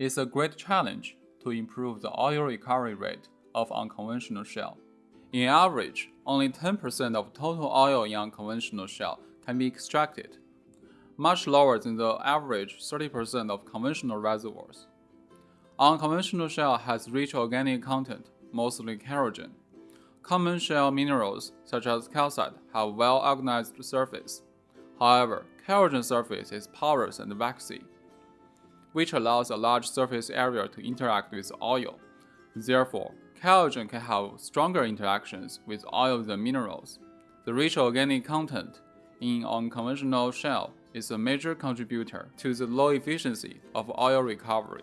It's a great challenge to improve the oil recovery rate of unconventional shale. In average, only 10% of total oil in unconventional shale can be extracted, much lower than the average 30% of conventional reservoirs. Unconventional shale has rich organic content, mostly kerogen. Common shale minerals, such as calcite, have well-organized surface. However, kerogen surface is porous and waxy, which allows a large surface area to interact with oil. Therefore, kerogen can have stronger interactions with oil than minerals. The rich organic content in unconventional shale is a major contributor to the low efficiency of oil recovery.